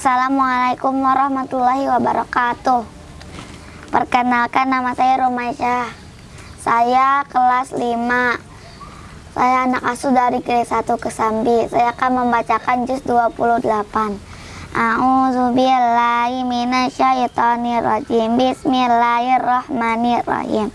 Assalamualaikum warahmatullahi wabarakatuh. Perkenalkan nama saya Romaisha. Saya kelas 5. Saya anak asuh dari kelas 1 Kesambi. Saya akan membacakan juz 28. A'udzubillahi minasyaitonirrajim. Bismillahirrahmanirrahim.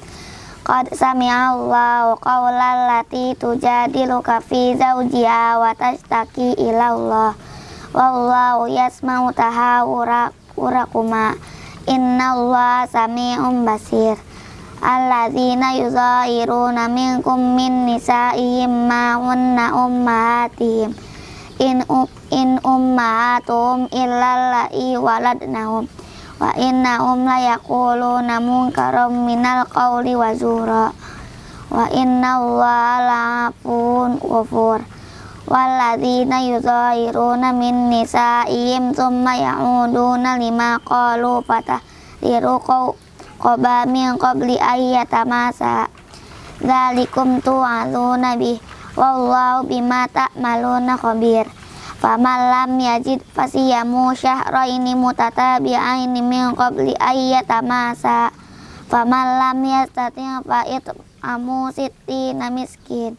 Qad sami'allahu qawlan lati tujadiluka fi zawjiha wa tashtaki ila Allah. Wallahu yasma'u tahawurakuma. Innallaha sami'un basir. Alladzina yuzahiruna minkum min nisa'ihim ma hunna ummahatihim. In in ummahatum illa la'i waladnahum wa innahum la yaquluna munkaram minal qawli wa zura wa inna allaha la'afun ghafur walladzina yuzahiruna min nisa'ihim thumma ya'uduna lima qalu fatahriru qaba min qabli ayyatamasa dzalikum tu'aluna bih bima mutatabi'aini min yastati' fa'id amu sittina miskin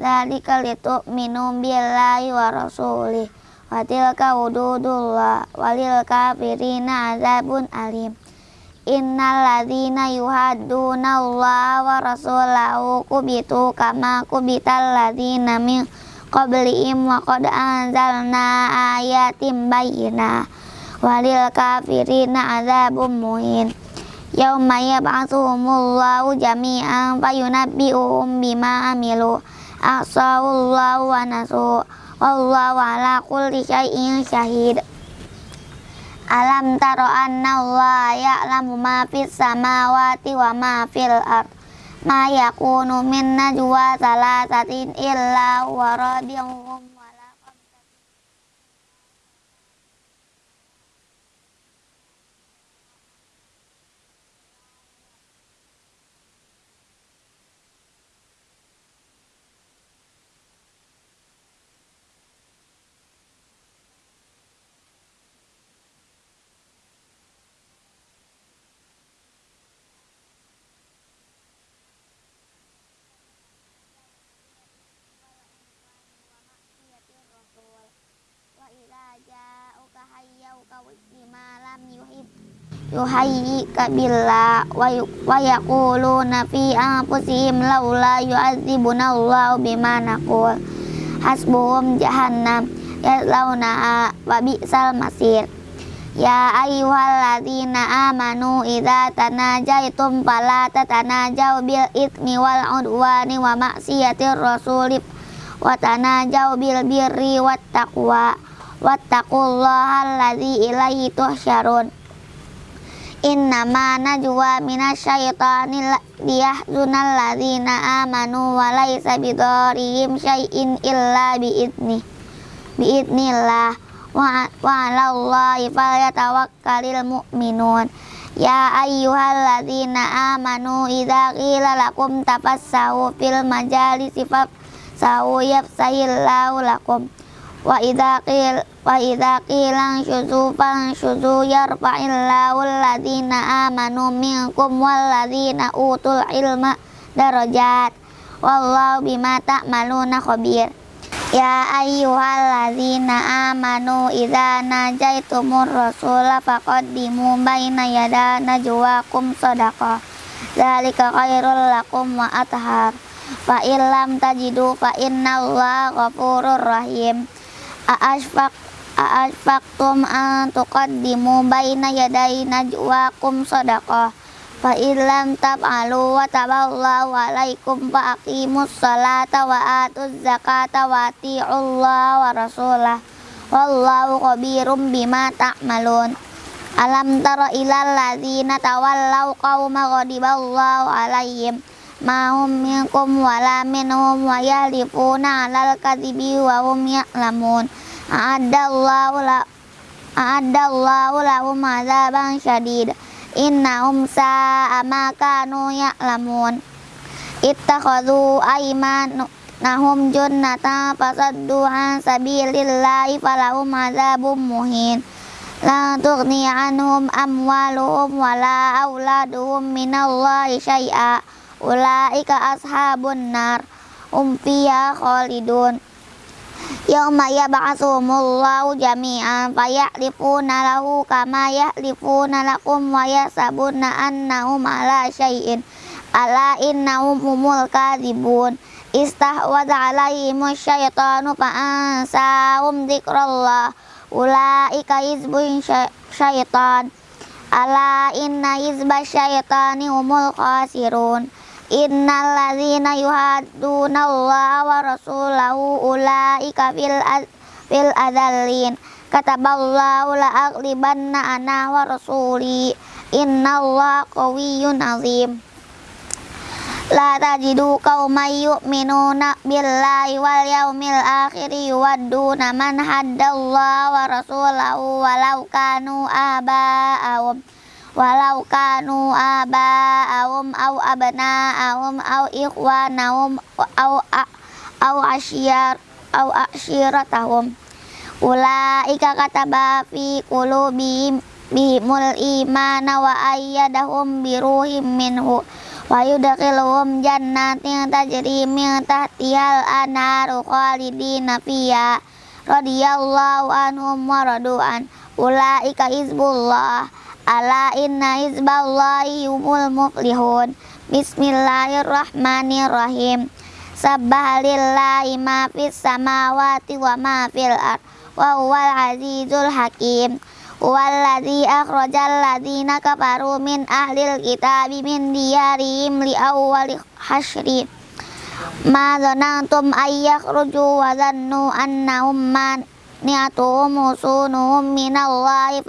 Dzalika litu'minu billahi wa rasulih. Wa tilka hududullah walil kafirina azabun alim. Innal ladzina yuhadduna Allah wa rasulahu kubitu kama kubital ladzina min qablihim wa qad anzalna ayatim bayyina. Walil kafirina azabum muhin. Yauma yab'atsuhumullahu jami'an fayunabbi'uhum bima amilu ahsahullahu wa nasu wallahu ala kulli syai'in syahid. Alam taro anna Allah ya'lamu ma fis samawati wa ma fil ardh ma yakunu min najwa salasatin illa wa rabi'uhum yuhayyika billah wa yaquluna fi anfusihim laula yu'adzibuna Allahu bima naqul. Hasbuhum jahannam yaslaunaha wa bi'sal masir. Ya ayyuhalladzina amanu idza tanajaitum fala tatanajau bil itsmi wal udwani wa maksiatir rasul wa tanajau bil birri wat taqwa wattaqullaha alladzi ilaihi tuhsyarun Innama najwa minasyaitani liyahzunal ladzina amanu wa laisa bidarihim syai'in illa biidni biidnillah wa wa 'alallahi falyatawakkalul mu'minun Ya ayyuhalladzina amanu idza qila lakum tafassahu fil majalisi fafsahu yafsahillahu lakum wa idza qil wa idza qila fan syuzu yarfa'illahu alladziina amanu minkum walladziina utul ilma darajat. Wallahu bima ta'maluna khabir. Ya ayyuhalladzina amanu idza najaitumur rasula faqaddimu baina yada najwakum sadaqah Zalika khairul lakum wa athhar. Fa illam tajidu fa innallaha ghafurur rahim. A'ashfaq A'ashfaqtum an tuqaddimu baina yaday najwakum sadaqah. Fa illam tab'alu wa taballahu alaikum fa aqimus salata wa atuz zakata wa ati'ullaha wa rasulah. Wallahu Alam tara ilal ladzina tawallaw qauma ghadiballahu alaihim. Ma hum minkum wala minhum wa yahlifuna 'alal a'adallahu la a'adallahu lahum adzaban syadid. Innahum sa'a ma kanu ya'lamun. Ittakhadhu aymanahum junnata fasaddu an sabilillahi falahum adzabun muhin. La tughni anhum amwaluhum wala auladuhum minallahi syai'a. Ulaika ashabun nar. Um khalidun Yauma yab'atsumullahu jami'an fayahlifuna lahu kama yahlifuna lakum wa yasabuna annahum ala syai'in ala innahum humul kadhibun. Istahwadha alaihimu syaitanu fa'ansahum dzikrallah ulaika hizbun syaitan. Ala inna hizba syaitani humul khasirun Innal ladzina yuhadduna Allah wa rasulahu ulaika fil fil adzallin kataballahu la aghlibanna ana wa rasuli. Innallaha qawiyyun azim. La tajidu qauman yu'minuna billahi wal yaumil akhir yuwadduna man haddallaha wa rasulahu walau kanu aba'ahum walau kanu aba'ahum au abna'ahum au ikhwanahum au au asyir au asyiratahum ulaika kataba fi qulubihim bihimul imana wa ayyadahum biruhim minhu wa yudkhiluhum jannatin tajri min tahtihal anharu khalidina fiha radhiyallahu anhum wa radu'an. Ulaika hizbullah Ala inna hizballahi humul muflihun. Bismillahirrahmanirrahim. Sabbahalillahi ma fis samawati wa ma fil Wa huwal azizul hakim. Walladzi akhrajal ladzina kafaru min ahlil kitabi min diyarihim li awwali hasyri Ma zanantum ayyakhruju wa zannu annahum man ni'atuhum usunuhum minallahi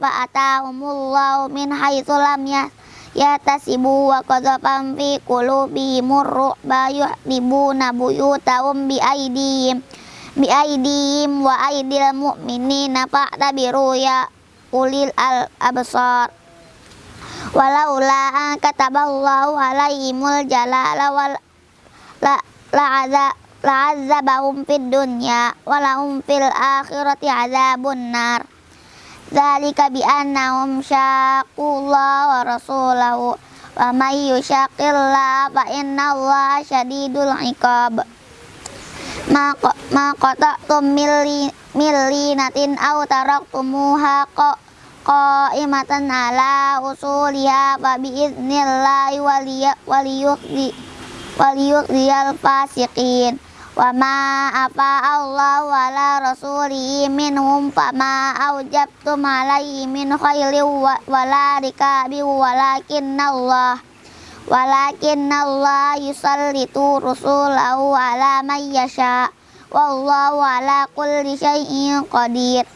fa'atahumullahu min haitsu lam yatasibu wa qadzafan fi qulubihimur ru'ba yuhdibuna buyutahum bi aidihim bi aidihim wa aidil mu'minina fa'tabiru ya ulil al absar. Walaula kataballahu alaihimul jalala wal la la la'adzabahum fid dunya wa lahum fil akhirati adzabun nar dzalika bi annahum syaqullaha wa rasulahu wa may yushaqillaha fa innallaha syadidul iqab. Ma ma qata'tum milli millinatin aw taraktumuha qa'imatan ala usuliha fa bi idnillahi waliyukhzi waliyukhziyal fasiqin wa ma afa Allah wa la rasulihi minhum fama aujabtum alaihi min khairin wa la rikabi walakin Allah walakin Allah yusallitu rusulahu ala man yasha wallahu ala kulli syai'in qadir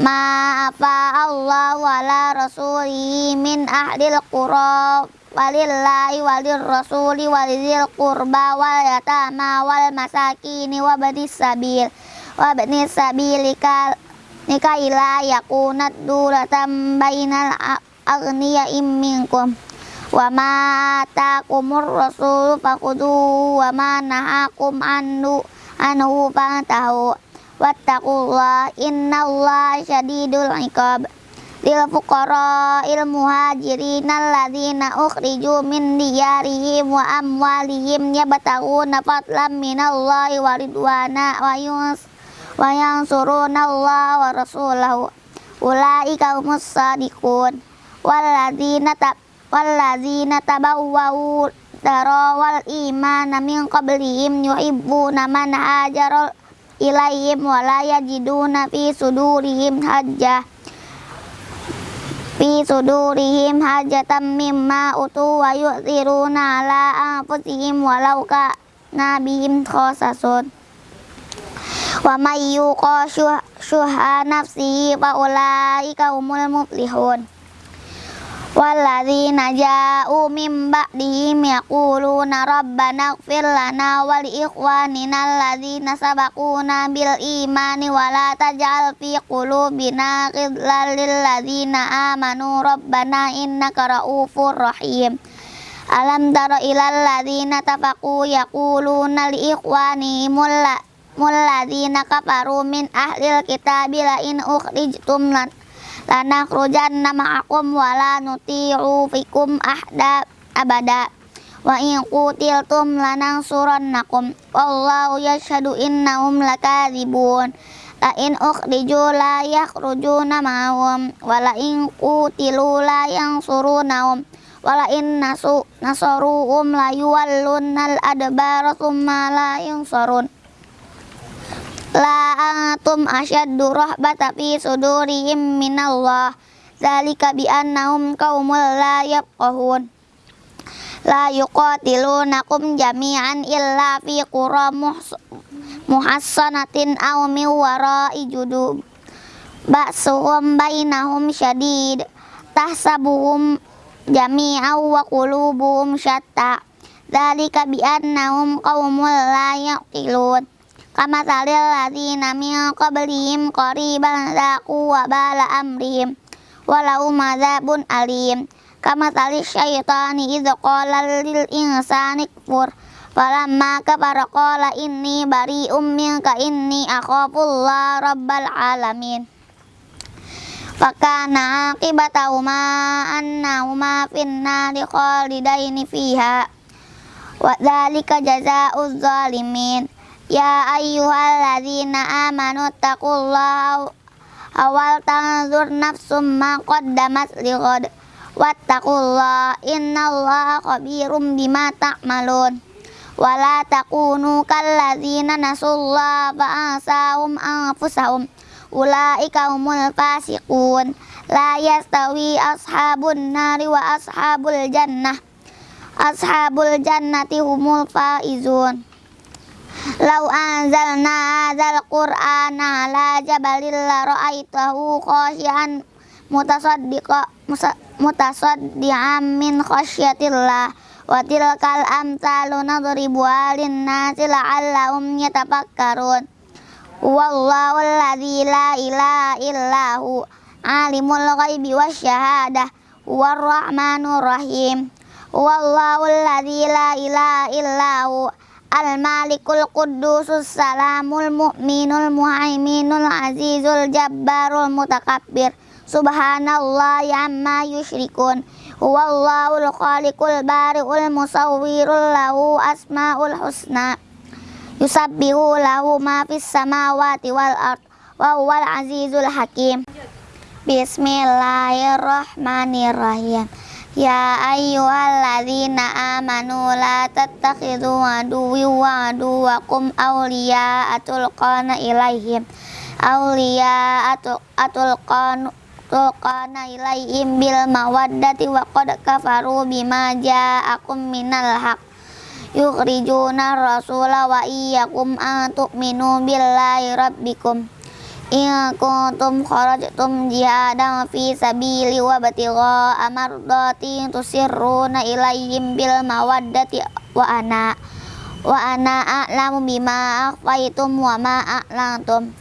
ma afa Allah wa la rasulihi min ahlil qura walillahi walir rasuli walidil qurba wal yatama wal masakini wa sabil. Wa sabilika nika ila yakunat duratam bainal agniya minkum. Wa ma rasul faqudu wa ma nahakum anhu anhu fantahu wattaqullah innallaha syadidul iqab lil fuqara il muhajirin alladzina ukhriju min diyarihim wa amwalihim yabtaguna fadlan minallahi wa ridwana wa yus wa yansuruna Allah wa rasulahu. Ulaika humus sadiqun. Walladzina tab walladzina tabawwa'u darawal imana min qablihim yuhibbuna man ilaihim wa la yajiduna fi sudurihim hajjah fi sudurihim hajatan mimma utu wa yu'thiruna ala anfusihim walau ka nabihim khosasun wa may yuqa syuha nafsihi fa ulaika humul muflihun Walladzina ja'u min ba'dihim yaquluna rabbana ighfir lana wa li ikhwanina alladzina sabaquna bil imani wa la taj'al fi qulubina ghillan lil ladzina amanu rabbana innaka ra'ufur rahim Alam tara ilal ladzina tafaqu yaquluna li ikhwanihim alladzina kafaru min ahlil kitabi la in ukhrijtum lanakhrujanna ma'akum wa la nuti'u fikum ahda abada. Wa in qutiltum lanansurannakum wallahu yashhadu innahum lakadzibun. La in ukhriju la yakhrujuna ma'ahum. Wa la in qutilu la yansurunahum. Wa la in nasu nasaruhum la yuwallunnal adbara thumma la yansarun la antum asyaddu rahbata fi sudurihim minallah. Zalika bi annahum qaumul la yafqahun. La yuqatilunakum jami'an illa fi qura muhassanatin aw min wara'i judub. Ba'suhum bainahum syadid. Tahsabuhum jami'an wa qulubuhum syatta. Dzalika bi annahum qaumul la yaqilun kama salil ladzina min qablihim qariban zaqu wa bala amrihim walau madzabun alim kama salil syaitani idza qala lil insani kfur Falamma kafara qala inni bari'um minka inni akhafullah rabbal alamin. Fakana aqibatahuma annahuma finnari khalidaini fiha. Wa dzalika jazaa'uz zalimin. Ya ayyuhalladzina amanu taqullaha awal tanzur nafsum ma qaddamat lighad. Wattaqullaha innallaha khabirum bima ta'malun wala takunu kalladzina nasullaha fa'asahum anfusahum ulaika humul fasiqun la yastawi ashabun nari wa ashabul jannah ashabul jannati humul faizun Lau anzalna hadzal qur'ana ala jabalil la ra'aitahu khashian mutasaddiqa mutasaddian min khasyatillah. Wa tilkal amsalu nadribu alin nasi la'allahum yatafakkarun. Wallahu alladzi la ilaha illahu alimul ghaibi wasyahadah huwar rahmanur rahim. Wallahu alladzi la ilaha illahu al malikul quddusus salamul mu'minul muhaiminul azizul jabbarul mutakabbir. Subhanallah amma yusyrikun Huwallahul khaliqul bari'ul musawwirul lahu asmaul husna. Yusabbihu lahu ma fis samawati wal ard wa azizul hakim. Bismillahirrahmanirrahim Ya ayyuhalladzina amanu la tattakhidhu aduwwi wa aduwakum awliya atulqana ilaihim. Awliya atulqana tulqana ilaihim bil mawaddati wa qad kafaru bima ja'akum minal haq yukhrijuna rasula wa iyyakum an tu'minu billahi rabbikum in kuntum kharajtum jihadan fi sabili wa batigha amardati tusirruna ilaihim bil mawaddati wa ana wa ana a'lamu bima akhfaytum wa ma a'lantum.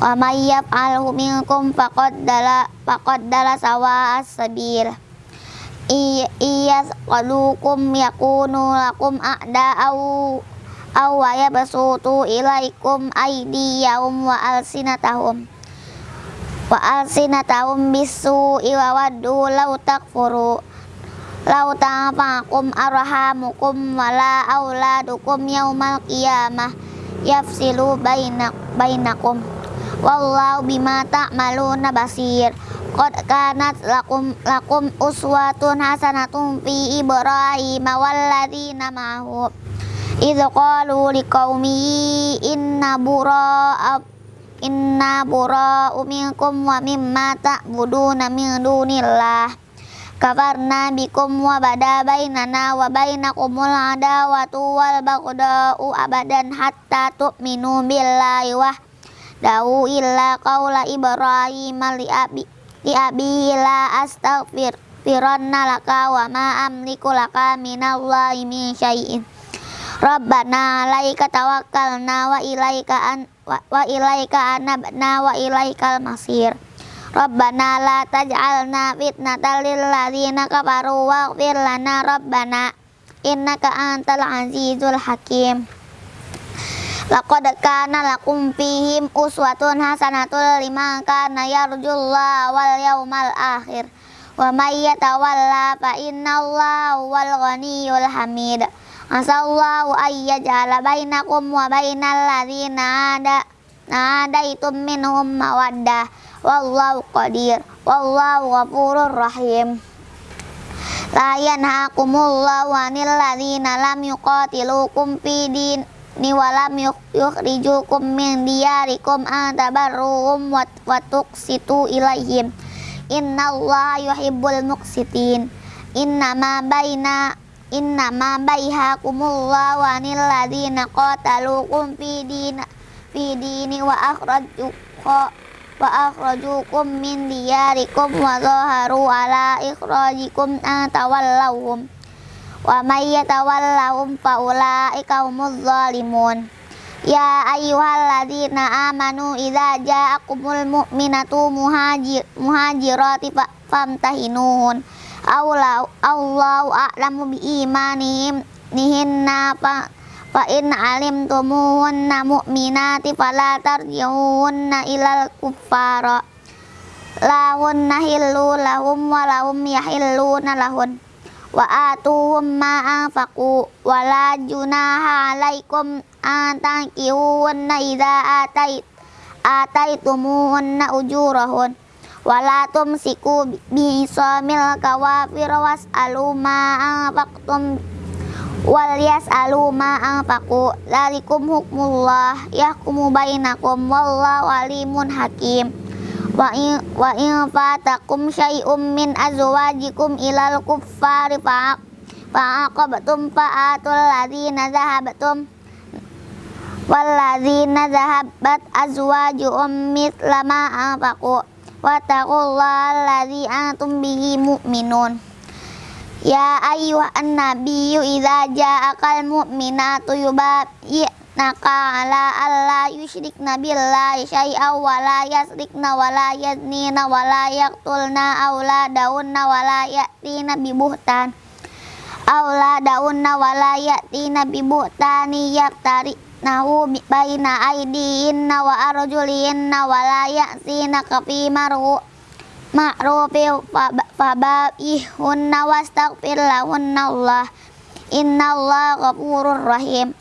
Wa may yaf'alhu minkum faqad dala faqad dala sawa as-sabil iya qalukum yakunu lakum a'da au aw wa yabsutu ilaikum aydiyahum wa alsinatahum. Wa alsinatahum bisu wa waddu law takfuru. Law tanfa'akum arhamukum wala auladukum yaumal qiyamah. Yafsilu bainak bainakum. Wallahu bima ta'maluna basir. Qad kanat lakum lakum uswatun hasanatun fi ibrahim walladzina ma'ahu idh qalu liqaumi inna bura'a inna bura'u minkum wa mimma ta'buduna min dunillah kafarna bikum wa bada bainana wa bainakumul adawatu wal baghdau abadan hatta tu'minu billahi wa Dawu illa qaula Ibrahim li abi li abi la astaghfir firanna laka wa ma amliku laka minallahi min syai'in Rabbana alaika tawakkalna wa ilaika an wa, ilaika anabna wa ilaikal masir Rabbana la taj'alna fitnatan lil ladzina kafaru waghfir lana rabbana innaka antal azizul hakim Laqad kana lakum fihim uswatun hasanatul liman kana yarjullaha wal yawmal akhir. Wa may yatawalla fa innallaha wal ghaniyyul hamid. Asallahu ay yaj'ala bainakum wa bainal ladzina ada nadaitum minhum mawaddah. Wallahu qadir. Wallahu ghafurur rahim. La yanhaakumullahu 'anil ladzina lam yuqatilukum fid din ni walam yukhrijukum min diyarikum an tabarruhum wa tuqsitu ilaihim innallaha yuhibbul muqsitin innama baina innama baihakumullahu 'anil ladzina qataluukum fi din fi dini wa akhrajukum wa akhrajukum min diyarikum wa zaharu ala ikhrajikum an tawallahum wa may yatawallahum fa ulaika humuz zalimun. Ya ayyuhalladzina amanu idza ja'akumul mu'minatu muhajir muhajirati famtahinuhun Allahu Allahu a'lamu bi imanihim nihinna fa Fa in alimtumuhunna mu'minati fala tarji'unna ilal kuffara. Lahunna hillu lahum wa lahum yahilluna lahun. Wa atuhum ma anfaqu wa la junaha alaikum an tankihunna idza atait ujurahun wa la tumsiku samil kawafir was'alu ma anfaqtum. Wal yas'alu ma anfaqu. Dzalikum hukmullah yahkumu bainakum. Wallahu alimun hakim. Wa in wa in fatakum syai'um min azwajikum ilal kuffari fa fa'aqabtum fa'atul ladzina dhahabtum wal ladzina dhahabat azwajuhum mithla ma anfaqu wa taqullaha alladzi antum bihi mu'minun. Ya ayyuhan nabiyyu idza ja'akal mu'minatu yubayyinaka ala alla yusyrikna billahi syai'aw wa la yasrikna wa la yaznina wa la yaqtulna auladahunna wa la ya'tina bibuhtan. Auladahunna wa la ya'tina bibuhtani yaftari nahu baina aidihinna wa arjulihinna wa la ya'sina kafi maru ma'rufil fabaihunna wastaghfir lahunna Allah. Innallaha ghafurur rahim.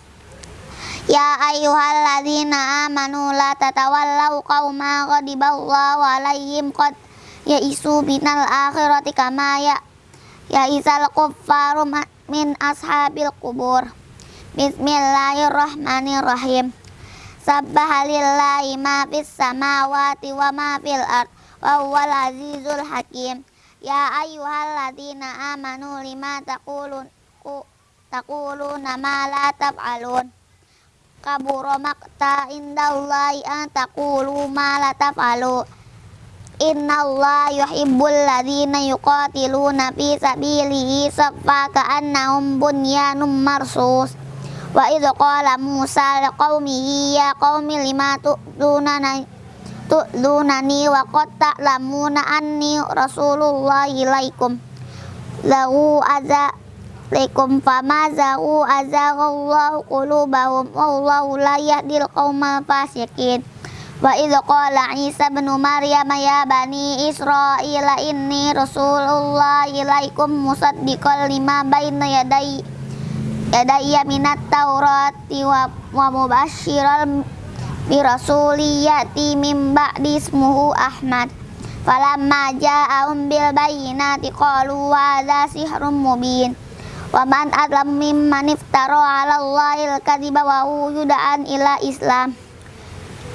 Ya ayyuhalladzina amanu la tatawallaw qauma ghadiballahu alaihim qad yaisu binal akhirati kama ya yaisal kuffaru min ashabil kubur Bismillahirrahmanirrahim. Sabbahalillahi ma fis samawati wa ma fil ardh wa azizul hakim. Ya ayyuhalladzina amanu lima taqulun ku taquluna ma la taf'alun. Kabura maqta indallahi an taqulu ma la taf'alu. Innallaha yuhibbul ladzina yuqatiluna fi sabilihi saffa ka'annahum bunyanum marsus wa idh qala Musa liqaumihi ya qaumi lima tu'duna tu'lunani wa qad ta'lamuna anni rasulullah ilaikum? Lahu laikum fama zahu azaghallahu qulubahum wallahu la yahdil qaumal fasikin wa idh qala Isa bin Maryam ya bani Israila inni rasulullah ilaikum musaddiqan lima baina yadai yadayya minat taurati wa, wa mubasyiral bi rasuliyati mim ba'di ismuhu Ahmad. Falamma ja'ahum bil bayyinati qalu hadza sihrun mubin. Wa man adlam mimman iftara 'ala Allahil kadhiba wa yud'an ila Islam.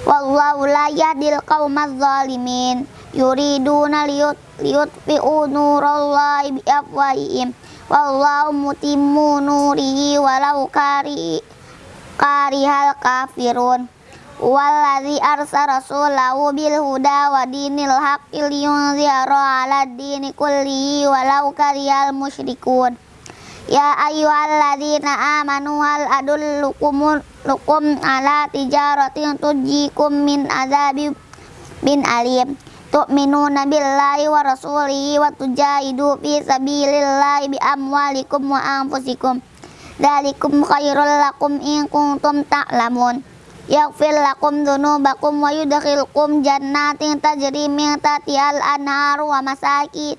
Wallahu la yahdil qaumadz zalimin. Yuriduna liyut liyutfi'u nurallahi bi afwahihim wallahu mutimmu nurihi walau kari karihal kafirun Walladzi arsala rasulahu bil huda wa dinil haqqi liyunzira 'ala dini kullihi walau karihal musyrikun. Ya ayyuhalladzina amanu hal adullukum lukum ala tijaratin tujikum min azabi bin alim. Tu'minuna billahi wa rasulihi wa tujahidu fi sabilillahi bi amwalikum wa anfusikum. Dzalikum khairul lakum in kuntum ta'lamun. yaghfir lakum dzunubakum wa yudkhilkum jannatin tajri min tahtiha al-anhar wa masakin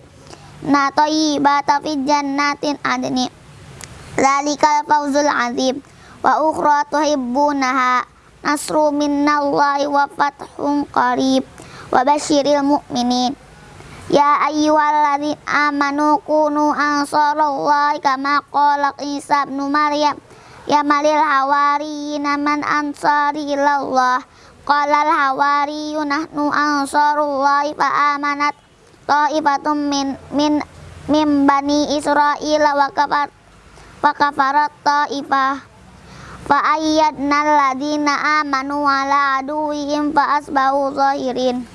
na thayyibatan fi jannatin adni. Zalikal fawzul azim. Wa ukhra tuhibbunaha. Nasru minnallahi wa fathun qarib wa basyiril mu'minin Ya ayyuhalladzina amanu kunu ansarallahi kama qala Isa ibn Maryam ya malil hawariyina man ansari ilallah qala al hawariyun nahnu ansarullahi fa amanat ta'ifatum min min min bani Israil wa kafar wa kafarat ta'ifah fa ayyadna alladhina amanu ala aduwihim fa asbahu zahirin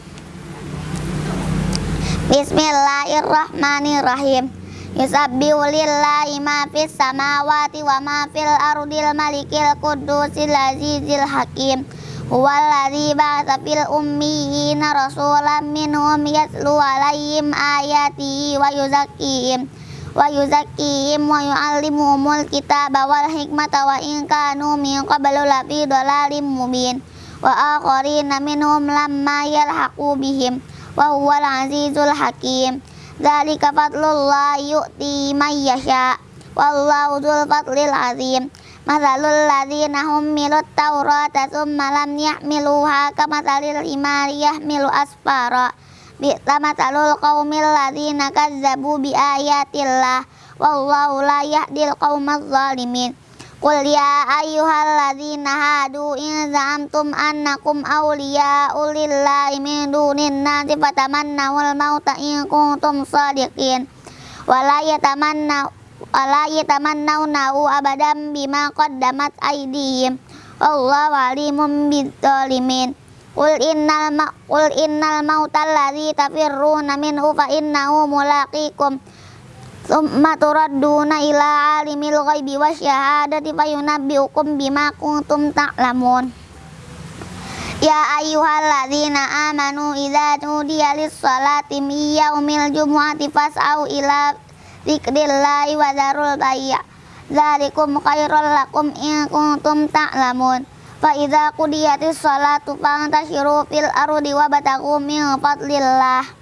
Bismillahirrahmanirrahim. Yusabbihu lillahi ma fis samawati wa ma fil ardil malikil qudusil azizil hakim. Huwallazi ba'atsa fil ummiyina rasulan minhum yatlu alaihim ayatihi wa yuzakkihim wa yuzakkihim wa yu'allimuhumul kitaba wal hikmata wa in kanu min qablu lafi dhalalim mubin wa akharina minhum lamma yalhaqu bihim wa huwal azizul hakim dzalika fadlullah yu'ti may yasha wallahu dzul fadlil azim mathalul ladzina hummilut tawrata tsumma lam yahmiluha kamathalil himari yahmilu asfara bi'sa mathalul qaumil ladzina bi ayatillah wallahu la yahdil qaumaz zalimin Qul ya ayyuhalladzina hadu in za'amtum annakum awliya'u lillahi min dunin nasi fatamannawul mauta in kuntum sadiqin wala yatamannaw wala yatamannawnahu abadan bima qaddamat aydihim wallahu alimun bidzalimin Qul innal ma qul innal mautal ladzi tafirruna minhu fa innahu mulaqikum Summa turadduna ila alimil ghaibi wa syahadati fayunabbiukum bima kuntum ta'lamun. Ya ayyuhalladzina amanu idza nudiya lis-salati min yaumil jumu'ati fas'au ila dzikrillahi wa dzarul bay'a. Dzalikum khairul lakum in kuntum ta'lamun. Fa idza qudiyatis salatu fantashiru fil ardi wabtaghu min fadlillah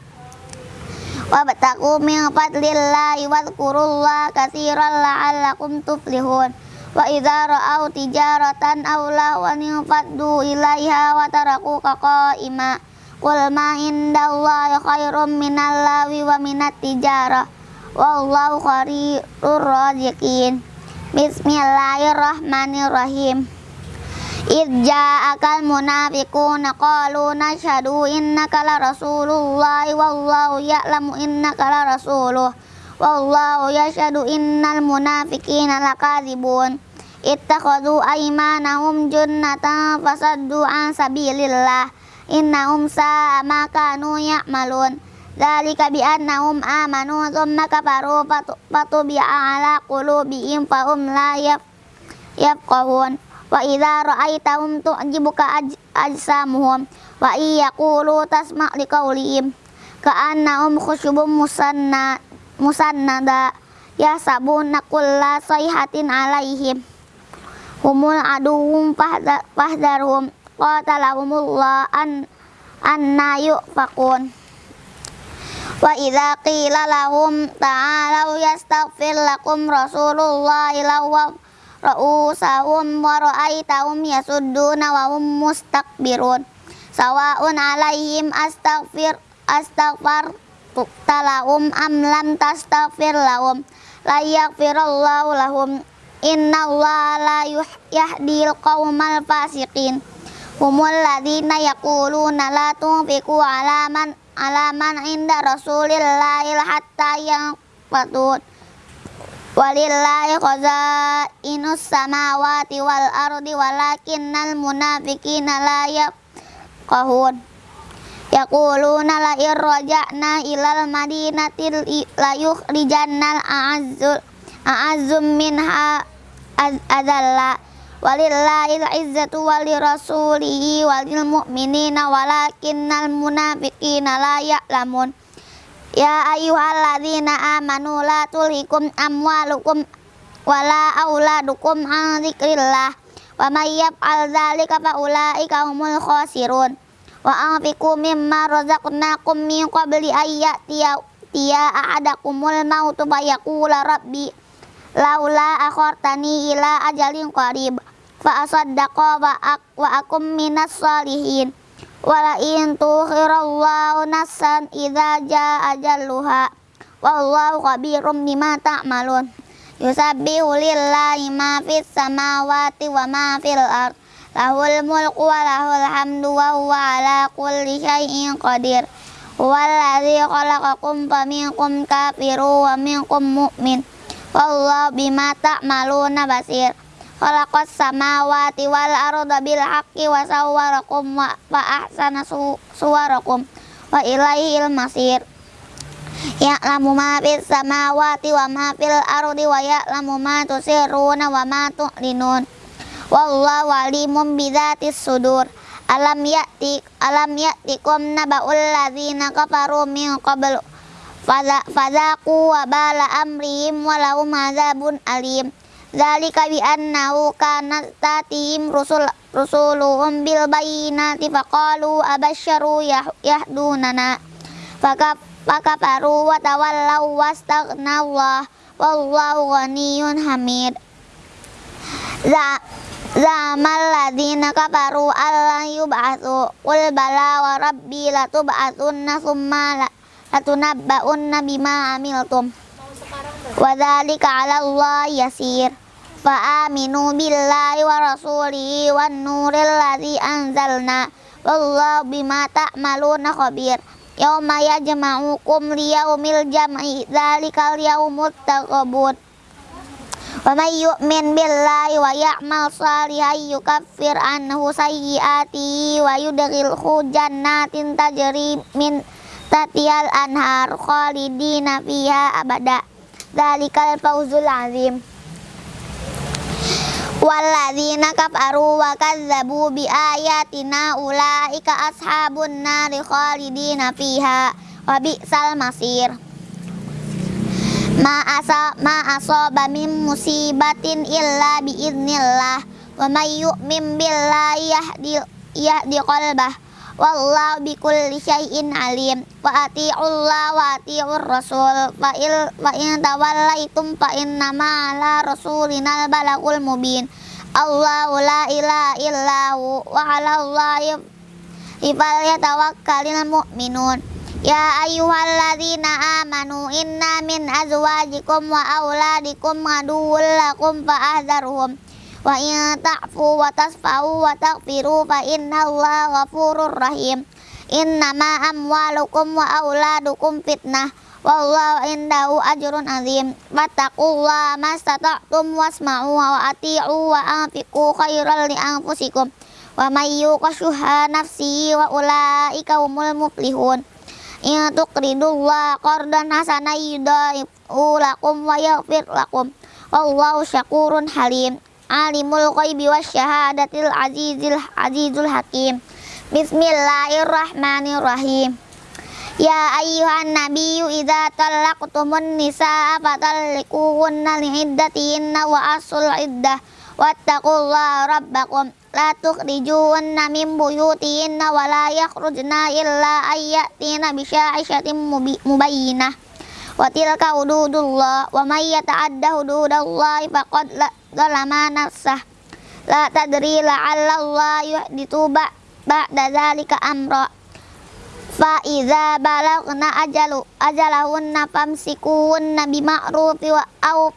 wabtaku min fadlillahi wadhkurullaha katsiran la'allakum tuflihun. Wa idza ra'au tijaratan aw lawan faddu ilaiha wa tarakuka qa'ima qul ma indallahi khairum wa minat tijarah wallahu bismillahirrahmanirrahim Idja akal munafiquna qalu nashhadu innaka la rasulullah wallahu ya'lamu innaka la rasuluh wallahu yashhadu innal munafiqina lakadzibun ittakhadhu aymanahum junnatan fasaddu an sabilillah innahum sa'a ma kanu ya'malun Dzalika bi annahum amanu thumma kafaru fatubi'a ala qulubihim fahum la yafqahun wa idza ra'aitahum tu'jibuka ajsamuhum wa iyaqulu tasma' liqaulihim ka'annahum khusyubun musanna musannada yasabuna kulla sayhatin alaihim. Humul aduhum fahdharhum qatalahumullah an anna yufakun wa idza qila lahum ta'alu yastaghfir lakum rasulullah lawa ra'usahum wa ra'aitahum yasudduna wa hum mustakbirun sawa'un alaihim astaghfir astaghfar talahum am lam tastaghfir lahum. La yaghfirallahu lahum. Innallaha la yahdil qaumal fasiqin. Humul ladzina yaquluna la tunfiqu ala man ala man inda rasulillahi hatta yang patut Walillahi khazainus samawati wal ardi walakinnal munafiqina la yafqahun. Yaquluna la irraja'na ilal madinati la yukhrijannal a'azzul a'azzum minha azalla. Walillahil izzatu walirasulihi walil mu'minina walakinnal munafiqina la ya'lamun Ya ayyuhalladzina amanu la tulhikum amwalukum wala auladukum an dzikrillah wa may yaf'al dzalika fa ulaika humul khasirun. Wa anfiqu mimma razaqnakum min qabli ayyatiya tiya ahadakumul mautu fa yaqula rabbi laula akhartani ila ajalin qarib fa asaddaqa wa akum minas salihin wala in tukhirallahu nafsan idza jaa ajalluha wallahu khabirum bima ta'malun Yusabbihu lillahi ma fis samawati wa ma fil ard. Lahul mulku wa lahul hamdu wa huwa ala kulli syai'in qadir. Huwallazi khalaqakum faminkum kafiru wa minkum mu'min. Wallahu bima ta'maluna basir. Khalaqas samawati wal arda bil haqqi wa sawwarakum wa ahsana suwarakum wa ilaihil masir. Ya'lamu ma fis samawati wa ma fil ardi wa ya'lamu ma tusirruna wa ma tu'linun. Wallahu alimun bidzatis sudur. Alam ya'ti alam ya'tikum naba'ul ladzina kafaru min qabl fadzaqu wa bala amrihim wa lahum adzabun alim. Dzalika bi annahu kanat tatihim rusul rusuluhum bil bayyinati faqalu abasyaru yahdunana. Fakaf fakafaru wa tawallaw wastaghnallaha wallahu ghaniyyun hamid. Za Zamal ladina kafaru alla yub'atsu. Qul bala wa rabbi latub'atsunna summa latunabba'unna bima amiltum wa dzalika 'ala Allah yasir fa aminu billahi wa rasulihi wan nuril ladzi anzalna wallahu bima ta'maluna khabir Yauma yajma'ukum liyaumil jam'i Dzalikal yaumut taqabun Wa may yu'min billahi wa ya'mal salihan yukaffir anhu sayyiati wa yudkhilhu jannatin Dzalikal fawzul azim Walladzina kafaru wa kazzabu bi ayatina ulaika ashabun nari khalidina fiha wa bi'sal masir Ma asa ma asaba min musibatin illa bi idznillah wa may yu'min billahi yahdi yahdi qalbah wallahu bikulli syai'in alim. Wa ati'ullah wa ati'ur rasul. Fa il fa in tawallaitum fa innama ala rasulina balagul mubin. Allahu la ilaha illahu wa 'ala Allahi falyatawakkalul mu'minun. Ya ayyuhalladzina amanu inna min azwajikum wa auladikum aduwwul lakum fa'ahdharuhum wa in ta'fu wa tasfahu wa taghfiru fa innallaha ghafurur rahim. Innama amwalukum wa auladukum fitnah. Wallahu indahu ajrun azim. Fattaqullaha mastata'tum wasma'u wa ati'u wa anfiqu khairal li anfusikum. Wa may yuqashuha nafsihi wa ulaika humul muflihun. In tuqridullaha qardan hasana yudaifu lakum wa yaghfir lakum. Wallahu syakurun halim alimul ghaibi wasyahadatil azizil azizul hakim. Bismillahirrahmanirrahim. Ya ayyuhan nabiyyu idza talaqtumun nisaa fatalliquhunna li'iddatihinna wa asul iddah. Wattaqullaha rabbakum. La tukhrijuhunna min buyutihinna wa la yakhrujna illa ayyatina bi syahishatin mubayyinah. Wa tilka hududullah. Wa may yata'adda hududallahi faqad zalama nafsah. La tadri la'alla Allah yuhdithu ba'da dzalika amra. Fa iza balagna ajalu ajalahunna famsikuhunna bima'rufi wa au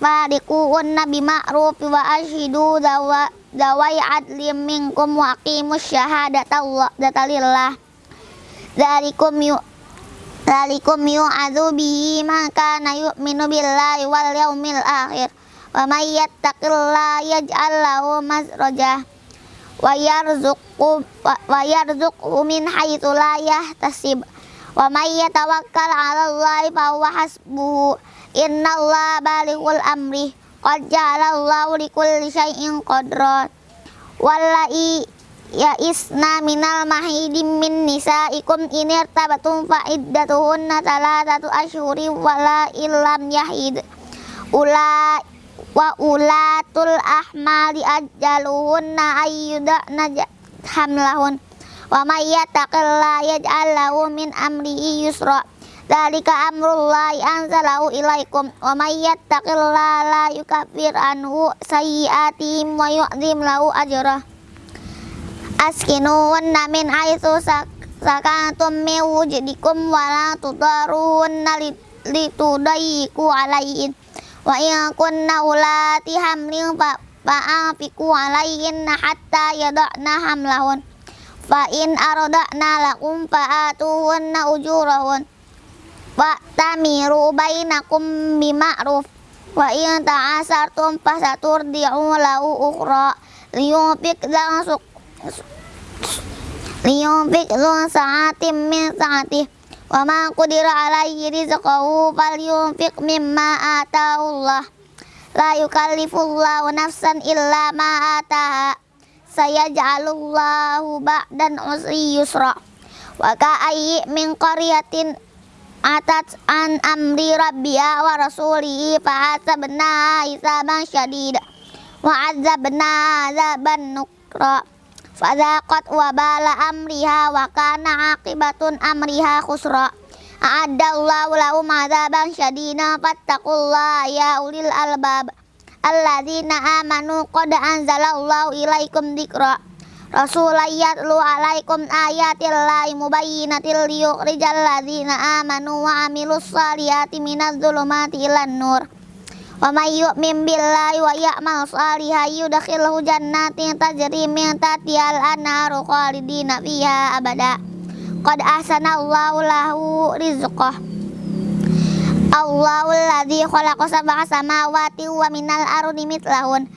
fariquhunna bima'rufi wa ashidu dawa dawai adlim minkum wa aqimus syahadata Allah datalillah dzalikum yu dzalikum yu'adzu bihi man kana yu'minu billahi wal yaumil akhir wa may yattaqillaha yaj'al lahu makhraja wa yarzuqu wa yarzuqhu min haitsu la yahtasib. Wa may yatawakkal 'ala Allahi fa huwa hasbuhu. Innallaha balighul amri. Qad ja'ala Allahu likulli syai'in qadra. Wallai ya isna minal mahidim min nisaikum in irtabatum fa iddatuhunna thalathatu ashhuri wala illam yahid. Ula wa ulatul ahmali ajaluhunna ayyudana hamlahun. Wa may yattaqillaha yaj'al lahu min amrihi yusra. Dalika amrullahi anzalahu ilaikum. Wa may la yukaffir anhu sayyi'atihim wa yu'zim lahu ajra Askinuhunna min haitsu sakantum min wujdikum wa la tudaruhunna litudayyiku alaihin wa in kunna ulati hamlin fa fa'afiku alaihinna hatta yada'na hamlahun. Fa in arada'na lakum fa'atuhunna ujurahun. Wa tamiru bainakum bima'ruf. Wa in ta'asartum fasaturdi'u lahu ukhra. Liyunfik langsung liyunfik lu sa'atim min sa'atih wa ma qudira alaihi rizqahu falyunfik mimma atahullah la yukallifullahu nafsan illa ma ataha. Sayaj'alullahu ba'dan usri yusra. Wa ka'ayyi min qaryatin atat an amri rabbiya wa rasulihi fa hasabna hisaban syadida wa azabna azaban nukra fadzaqat wa bala amriha wa kana aqibatun amriha khusra. A'addallahu lahum azaban syadida fattaqullaha ya ulil albab. Alladzina amanu qad anzalallahu ilaikum dzikra. Rasulayat lu alaikum ayatillahi mubayyinatil liyukhrijal ladzina amanu wa amilus salihati minaz zulumati ilan nur. Wa may yu'min billahi wa ya'mal salihan yudkhilhu jannatin tajri min tahtihal anharu khalidina fiha abada. Qad ahsanallahu lahu rizqah. Allahul ladzi khalaqa sab'a samawati wa minal ardi mithlahun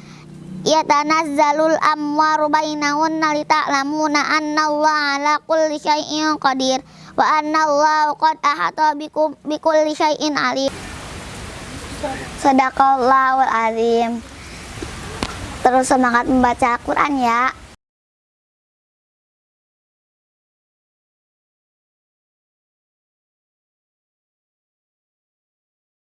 yatanazzalul amwaru bainahunna lita'lamuna annallaha ala kulli syai'in qadir wa annallaha qad ahata bikum bikulli syai'in alim Sadaqallahul azim. Terus semangat membaca Al-Quran ya